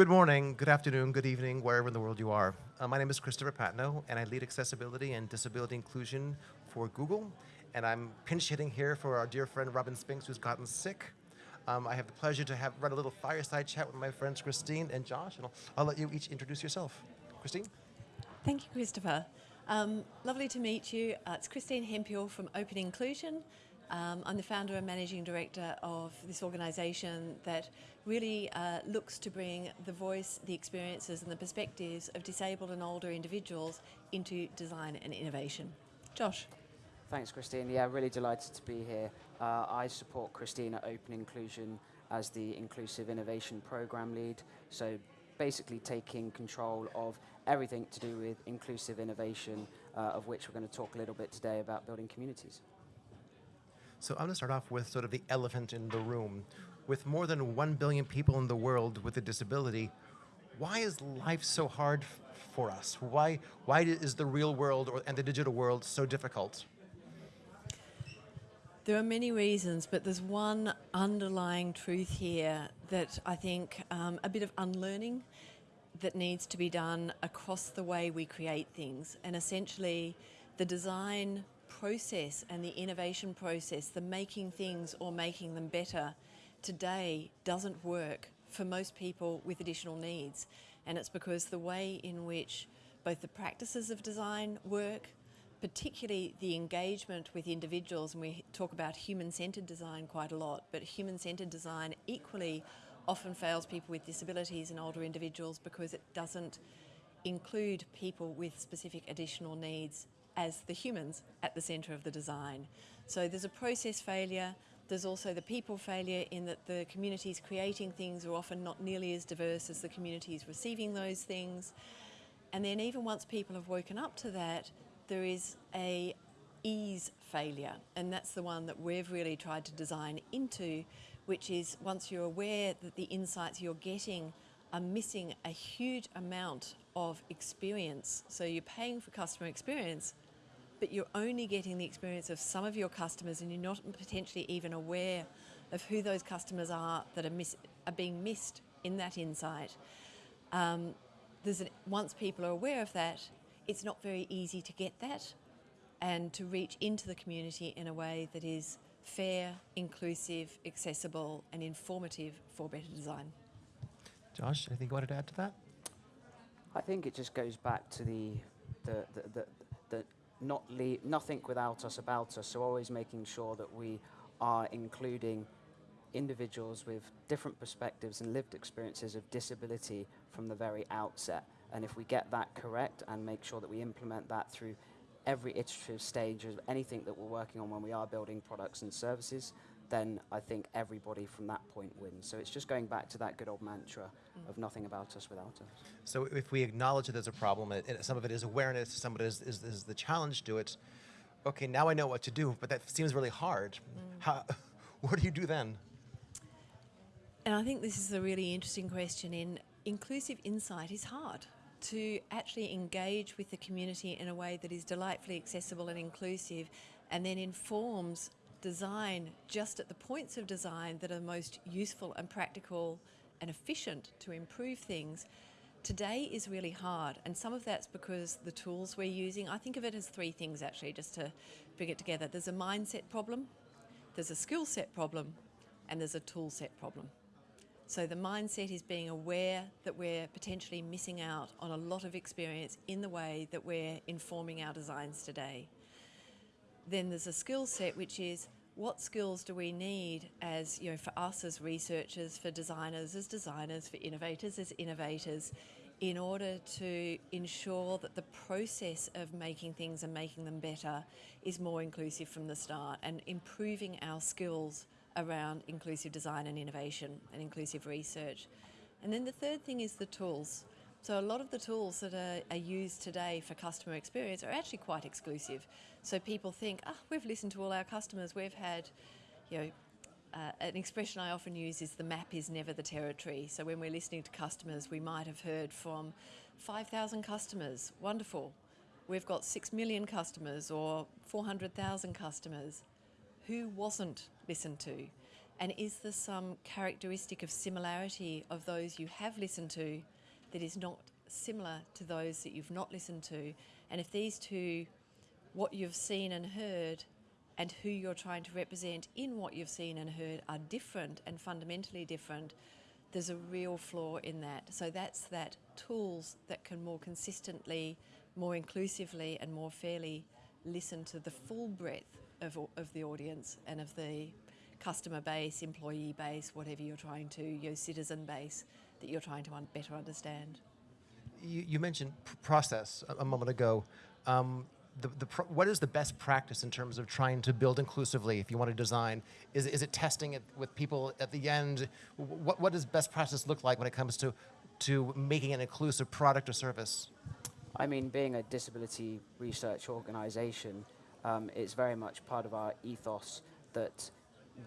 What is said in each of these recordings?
Good morning, good afternoon, good evening, wherever in the world you are. Uh, my name is Christopher Patnoe, and I lead accessibility and disability inclusion for Google. And I'm pinch hitting here for our dear friend Robin Spinks, who's gotten sick. Um, I have the pleasure to have run a little fireside chat with my friends Christine and Josh, and I'll, I'll let you each introduce yourself. Christine? Thank you, Christopher. Um, lovely to meet you. Uh, it's Christine Hemphill from Open Inclusion. Um, I'm the founder and managing director of this organisation that really uh, looks to bring the voice, the experiences and the perspectives of disabled and older individuals into design and innovation. Josh. Thanks, Christine. Yeah, really delighted to be here. Uh, I support Christine at Open Inclusion as the Inclusive Innovation Program Lead. So basically taking control of everything to do with inclusive innovation, uh, of which we're going to talk a little bit today about building communities. So I'm going to start off with sort of the elephant in the room. With more than 1 billion people in the world with a disability, why is life so hard for us? Why, why is the real world or, and the digital world so difficult? There are many reasons, but there's one underlying truth here that I think um, a bit of unlearning that needs to be done across the way we create things. And essentially, the design process and the innovation process, the making things or making them better, today doesn't work for most people with additional needs. And it's because the way in which both the practices of design work, particularly the engagement with individuals, and we talk about human-centred design quite a lot, but human-centred design equally often fails people with disabilities and older individuals because it doesn't include people with specific additional needs as the humans at the centre of the design. So there's a process failure, there's also the people failure in that the communities creating things are often not nearly as diverse as the communities receiving those things. And then even once people have woken up to that, there is a ease failure, and that's the one that we've really tried to design into, which is once you're aware that the insights you're getting are missing a huge amount of experience. So you're paying for customer experience, but you're only getting the experience of some of your customers and you're not potentially even aware of who those customers are that are, miss, are being missed in that insight. Um, there's an, once people are aware of that, it's not very easy to get that and to reach into the community in a way that is fair, inclusive, accessible and informative for better design. Josh, anything you wanted to add to that? I think it just goes back to the, the, the, the, the not leave, nothing without us about us, so always making sure that we are including individuals with different perspectives and lived experiences of disability from the very outset. And if we get that correct and make sure that we implement that through every iterative stage of anything that we're working on when we are building products and services, then I think everybody from that point wins. So it's just going back to that good old mantra mm. of nothing about us without us. So if we acknowledge that there's a problem, and some of it is awareness, some of it is, is, is, the challenge to it, okay, now I know what to do, but that seems really hard. Mm. How, what do you do then? And I think this is a really interesting question in inclusive insight is hard to actually engage with the community in a way that is delightfully accessible and inclusive and then informs design just at the points of design that are most useful and practical and efficient to improve things today is really hard and some of that's because the tools we're using, I think of it as three things actually just to bring it together. There's a mindset problem, there's a skill set problem and there's a tool set problem. So the mindset is being aware that we're potentially missing out on a lot of experience in the way that we're informing our designs today. Then there's a skill set which is what skills do we need as, you know, for us as researchers, for designers as designers, for innovators as innovators, in order to ensure that the process of making things and making them better is more inclusive from the start and improving our skills around inclusive design and innovation and inclusive research. And then the third thing is the tools. So a lot of the tools that are, are, used today for customer experience are actually quite exclusive. So people think, ah, oh, we've listened to all our customers, we've had, you know, uh, an expression I often use is the map is never the territory. So when we're listening to customers, we might have heard from 5,000 customers, wonderful. We've got 6 million customers or 400,000 customers who wasn't listened to. And is there some characteristic of similarity of those you have listened to that is not similar to those that you've not listened to? And if these two, what you've seen and heard, and who you're trying to represent in what you've seen and heard are different and fundamentally different, there's a real flaw in that. So that's that tools that can more consistently, more inclusively, and more fairly listen to the full breadth of, of the audience and of the customer base, employee base, whatever you're trying to, your citizen base that you're trying to un- better understand. You, you mentioned pr- process a, a moment ago. Um, the, the pro- what is the best practice in terms of trying to build inclusively if you want to design? Is, is it testing it with people at the end? What, what does best practice look like when it comes to, to making an inclusive product or service? I mean, being a disability research organisation, um, it's very much part of our ethos that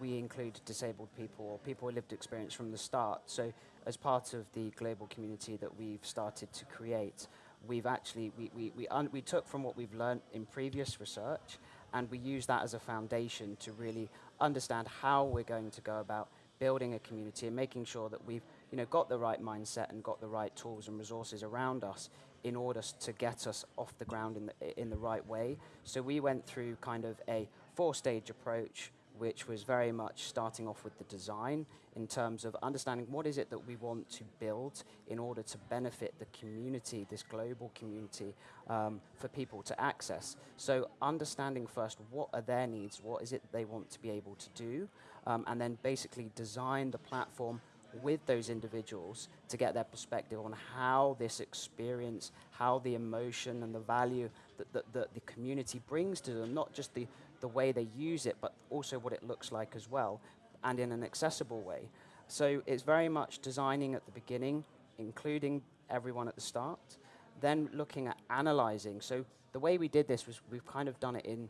we include disabled people or people with lived experience from the start. So, as part of the global community that we've started to create, we've actually we, we, we, we took from what we've learned in previous research and we use that as a foundation to really understand how we're going to go about building a community and making sure that we've you know got the right mindset and got the right tools and resources around us in order to get us off the ground in the, in the right way. So we went through kind of a four-stage approach, which was very much starting off with the design in terms of understanding what is it that we want to build in order to benefit the community, this global community, um, for people to access. So understanding first what are their needs, what is it they want to be able to do, um, and then basically design the platform with those individuals to get their perspective on how this experience, how the emotion and the value that, that, that the community brings to them, not just the, the way they use it, but also what it looks like as well, and in an accessible way. So it's very much designing at the beginning, including everyone at the start, then looking at analyzing. So the way we did this was we've kind of done it in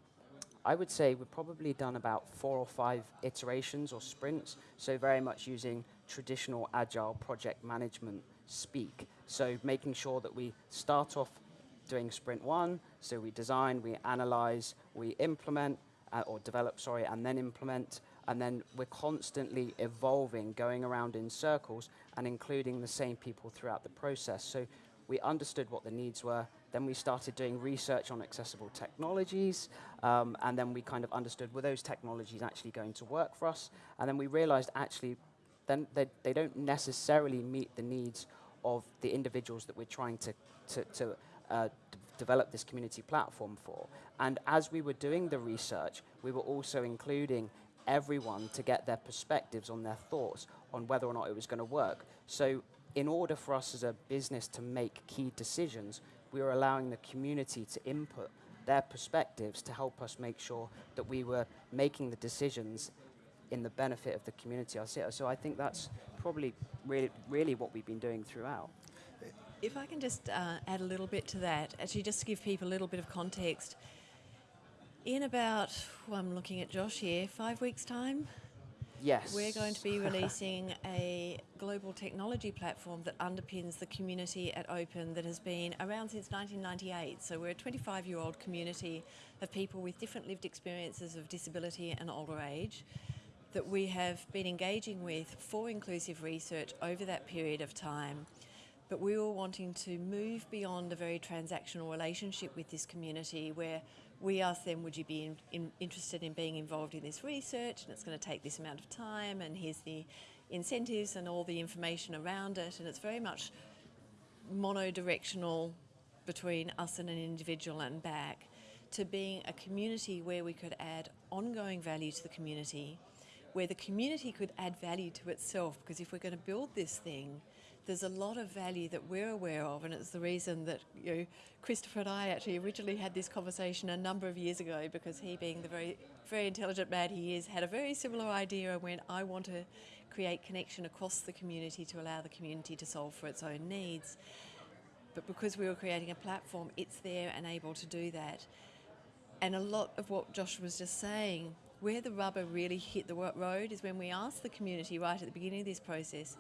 I would say we've probably done about four or five iterations or sprints, so very much using traditional agile project management speak. So making sure that we start off doing sprint one, so we design, we analyze, we implement, uh, or develop, sorry, and then implement, and then we're constantly evolving, going around in circles, and including the same people throughout the process. So we understood what the needs were. Then we started doing research on accessible technologies, um, and then we kind of understood were those technologies actually going to work for us. And then we realized actually, then they, they don't necessarily meet the needs of the individuals that we're trying to to, to uh, d- develop this community platform for. And as we were doing the research, we were also including everyone to get their perspectives on their thoughts on whether or not it was going to work. So in order for us as a business to make key decisions, we were allowing the community to input their perspectives to help us make sure that we were making the decisions in the benefit of the community. So I think that's probably really, really what we've been doing throughout. If I can just uh, add a little bit to that, actually, just to give people a little bit of context. In about, well, I'm looking at Josh here, five weeks' time, Yes. we're going to be releasing a global technology platform that underpins the community at Open that has been around since 1998. So we're a 25 year old community of people with different lived experiences of disability and older age that we have been engaging with for inclusive research over that period of time. But we were wanting to move beyond a very transactional relationship with this community where we asked them, Would you be in, in, interested in being involved in this research? And it's going to take this amount of time, and here's the incentives and all the information around it. And it's very much monodirectional between us and an individual and back to being a community where we could add ongoing value to the community, where the community could add value to itself. Because if we're going to build this thing, there's a lot of value that we're aware of, and it's the reason that you know, Christopher and I actually originally had this conversation a number of years ago because he, being the very, very intelligent man he is, had a very similar idea and went, I want to create connection across the community to allow the community to solve for its own needs. But because we were creating a platform, it's there and able to do that. And a lot of what Josh was just saying, where the rubber really hit the road is when we asked the community right at the beginning of this process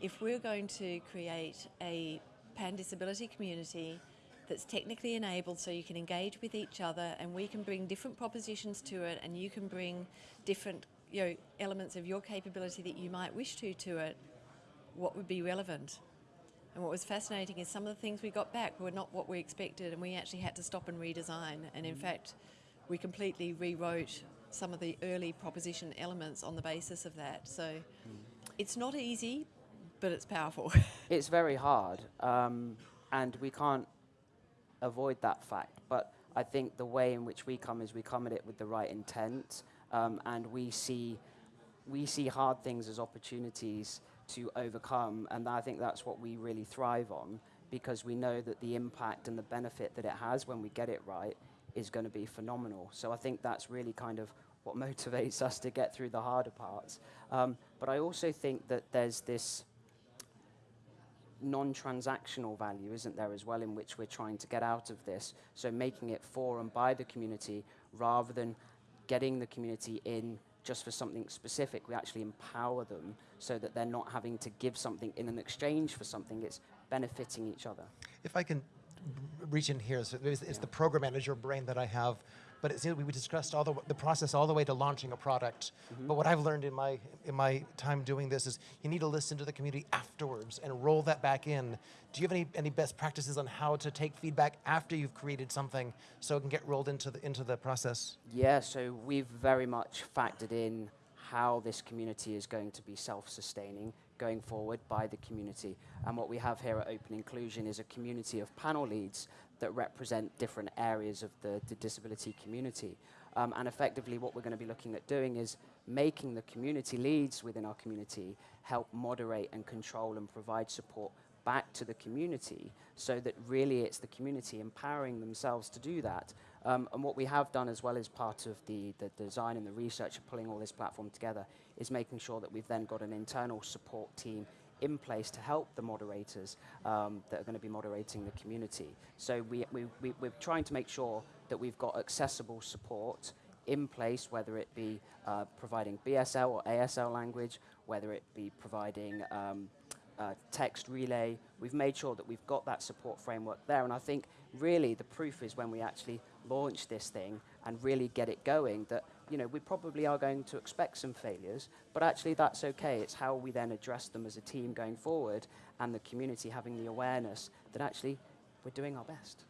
if we're going to create a pan disability community that's technically enabled so you can engage with each other and we can bring different propositions to it and you can bring different you know elements of your capability that you might wish to to it, what would be relevant? And what was fascinating is some of the things we got back were not what we expected, and we actually had to stop and redesign. And in mm. fact, we completely rewrote some of the early proposition elements on the basis of that. So it's not easy, but it's powerful. It's very hard, um, and we can't avoid that fact. But I think the way in which we come is we come at it with the right intent, um, and we see we see hard things as opportunities to overcome, and I think that's what we really thrive on because we know that the impact and the benefit that it has when we get it right is going to be phenomenal. So I think that's really kind of what motivates us to get through the harder parts. Um, but I also think that there's this non-transactional value, isn't there, as well, in which we're trying to get out of this. So making it for and by the community rather than getting the community in just for something specific. We actually empower them so that they're not having to give something in an exchange for something. It's benefiting each other. If I can reach in here, so it's, it's the program manager brain that I have, but it seems we discussed all the, the process all the way to launching a product. Mm-hmm. But what I've learned in my in my time doing this is you need to listen to the community afterwards and roll that back in. Do you have any, any best practices on how to take feedback after you've created something so it can get rolled into the into the process? Yeah, so we've very much factored in how this community is going to be self-sustaining going forward by the community. And what we have here at Open Inclusion is a community of panel leads that represent different areas of the, the disability community. Um, and effectively what we're going to be looking at doing is making the community leads within our community help moderate and control and provide support back to the community so that really it's the community empowering themselves to do that. Um, and what we have done as well as part of the, the design and the research of pulling all this platform together is making sure that we've then got an internal support team in place to help the moderators um, that are going to be moderating the community. So we, we, we, we're trying to make sure that we've got accessible support in place, whether it be uh, providing BSL or ASL language, whether it be providing um, uh, text relay. We've made sure that we've got that support framework there. And I think really the proof is when we actually launch this thing and really get it going that you know we probably are going to expect some failures but actually that's okay it's how we then address them as a team going forward and the community having the awareness that actually we're doing our best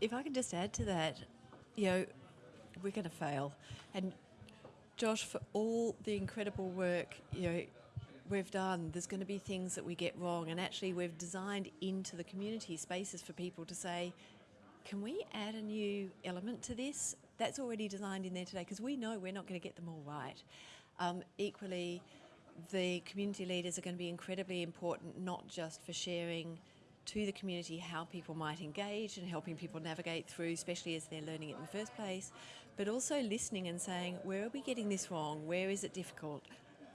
if I could just add to that, you know, we're going to fail. And Josh, for all the incredible work, you know, we've done, there's going to be things that we get wrong. And actually, we've designed into the community spaces for people to say, can we add a new element to this? That's already designed in there today because we know we're not going to get them all right. Um, equally, the community leaders are going to be incredibly important, not just for sharing to the community how people might engage and helping people navigate through, especially as they're learning it in the first place, but also listening and saying, where are we getting this wrong? Where is it difficult?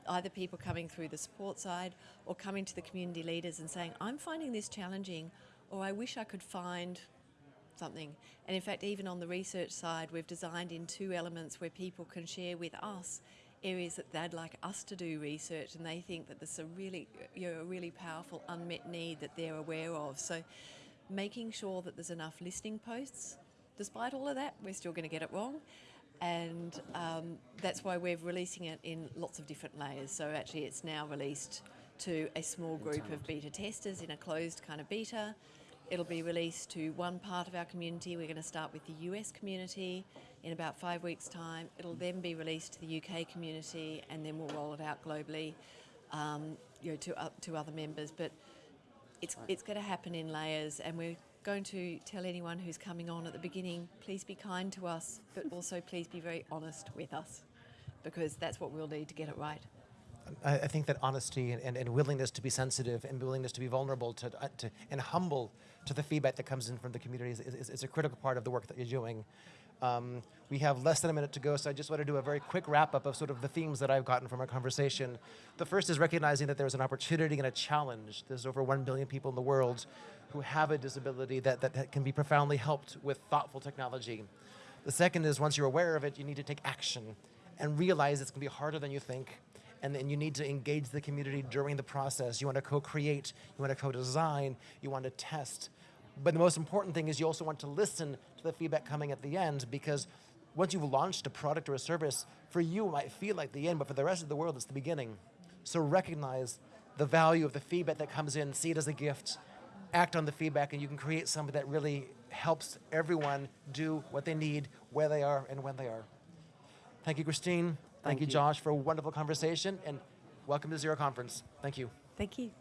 Either people coming through the support side or coming to the community leaders and saying, I'm finding this challenging, or I wish I could find something. And in fact, even on the research side, we've designed in two elements where people can share with us areas that they'd like us to do research and they think that there's a really you know, a really powerful unmet need that they're aware of. So making sure that there's enough listening posts. Despite all of that, we're still going to get it wrong. And um, that's why we're releasing it in lots of different layers. So actually it's now released to a small group of beta testers in a closed kind of beta. It'll be released to one part of our community. We're going to start with the US community in about five weeks' time. It'll then be released to the UK community, and then we'll roll it out globally, um, you know, to uh, to other members. But it's it's going to happen in layers, and we're going to tell anyone who's coming on at the beginning, please be kind to us, but also please be very honest with us, because that's what we'll need to get it right. I, I think that honesty and, and, and willingness to be sensitive and willingness to be vulnerable to, uh, to and humble to the feedback that comes in from the community is, is, is a critical part of the work that you're doing. Um, we have less than a minute to go, so I just want to do a very quick wrap up of sort of the themes that I've gotten from our conversation. The first is recognizing that there's an opportunity and a challenge. There's over 1 billion people in the world who have a disability that, that, that can be profoundly helped with thoughtful technology. The second is once you're aware of it, you need to take action and realize it's going to be harder than you think and then you need to engage the community during the process. You want to co-create, you want to co-design, you want to test. But the most important thing is you also want to listen to the feedback coming at the end because once you've launched a product or a service, for you it might feel like the end, but for the rest of the world, it's the beginning. So recognize the value of the feedback that comes in, see it as a gift, act on the feedback, and you can create something that really helps everyone do what they need, where they are, and when they are. Thank you, Christine. Thank, Thank you, you. Josh, for a wonderful conversation, and welcome to Zero Conference. Thank you. Thank you.